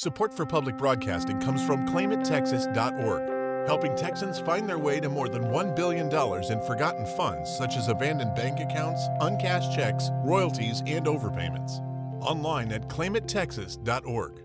Support for public broadcasting comes from ClaimItTexas.org, helping Texans find their way to more than $1 billion in forgotten funds such as abandoned bank accounts, uncashed checks, royalties, and overpayments. Online at ClaimItTexas.org.